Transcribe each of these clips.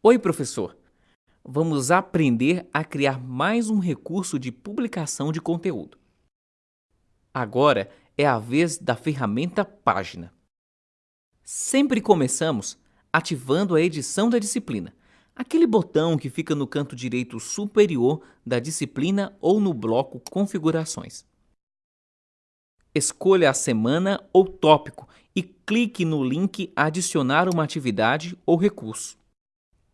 Oi, professor! Vamos aprender a criar mais um recurso de publicação de conteúdo. Agora é a vez da ferramenta Página. Sempre começamos ativando a edição da disciplina, aquele botão que fica no canto direito superior da disciplina ou no bloco Configurações. Escolha a semana ou tópico e clique no link Adicionar uma atividade ou recurso.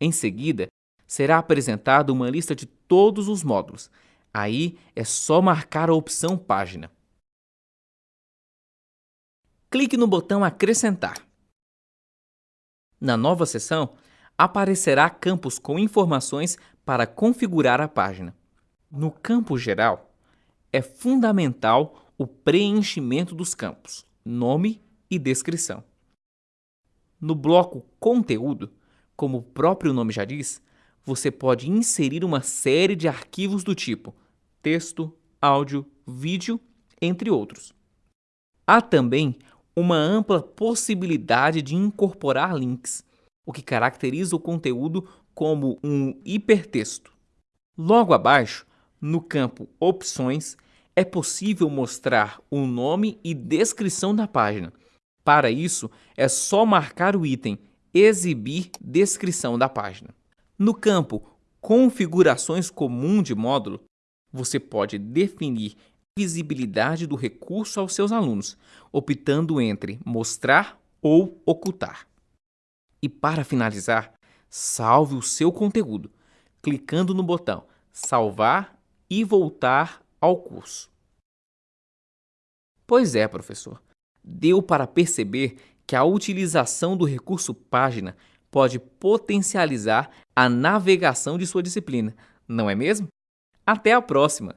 Em seguida, será apresentada uma lista de todos os módulos. Aí é só marcar a opção Página. Clique no botão Acrescentar. Na nova seção, aparecerá campos com informações para configurar a página. No campo geral, é fundamental o preenchimento dos campos, nome e descrição. No bloco Conteúdo, como o próprio nome já diz, você pode inserir uma série de arquivos do tipo texto, áudio, vídeo, entre outros. Há também uma ampla possibilidade de incorporar links, o que caracteriza o conteúdo como um hipertexto. Logo abaixo, no campo Opções, é possível mostrar o nome e descrição da página. Para isso, é só marcar o item Exibir descrição da página. No campo Configurações comum de módulo, você pode definir visibilidade do recurso aos seus alunos, optando entre mostrar ou ocultar. E para finalizar, salve o seu conteúdo, clicando no botão Salvar e voltar ao curso. Pois é, professor, deu para perceber que a utilização do recurso página pode potencializar a navegação de sua disciplina, não é mesmo? Até a próxima!